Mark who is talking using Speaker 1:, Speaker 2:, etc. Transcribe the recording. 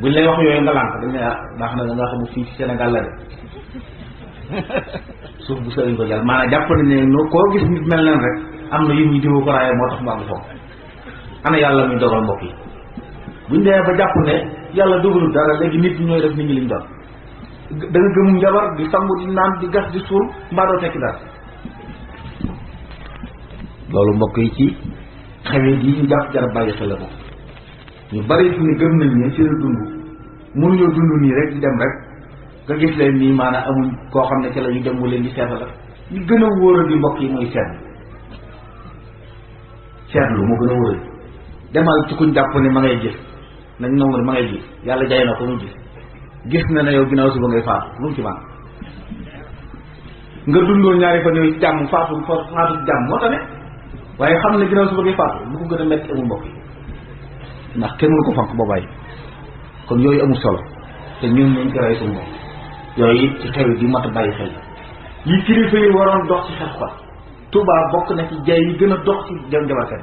Speaker 1: buñ lay wax yooyu nga lànk dañ ne ah baax na nga xam ne fii ci Sénégal la de suuf bu sëriñ ko jàll maanaam jàpp nañ ne noo koo gis nit mel leen rek am na yim ñu diwoo ko raaye moo tax mu am foofu ana yàlla muy dogal mbokk yi buñ demee ba jàpp ne yàlla dogalu dara léegi nit ñi ñooy def nit ñi liñ doon da nga gëm njabar di sangu di naan di gas di suul mbaa doo tekki dara loolu mbokk yi ci xewet yi ñu jàpp jar bàyyi xel la ko ñu bari fi ne gëm nañ ne ci la dund mënuñoo dund nii rek di dem rek nga gis leen nii maanaam amuñ koo xam ne ci la ñu dem mu leen di seetla la li gën a wóoral di mbokk yi mooy seetlu seetlu moo gën a wóoral demal ci kuñ jàpp ne ma ngay gis nañ nangu ne ma ngay gis yàlla jaay na ko mu gis gis na ne yow ginnaaw suba ngay faatu lu mu ci man nga dundoo ñaari fan yooyu jàmm faatu fa faatu jàmm moo tax ne waaye xam ne ginnaaw su bëggee faatu lu ko gën a métti amul mbokk yi ndax kenn mënu ko fank boobaay kon yooyu amul solo te ñun ñu ngi rey suñu bopp yooyu it ci xew di mat a bàyyi xel yi kilifa yi waroon dox ci xeex ko Touba bokk na ci jay yi gën a dox ci jam jabarkat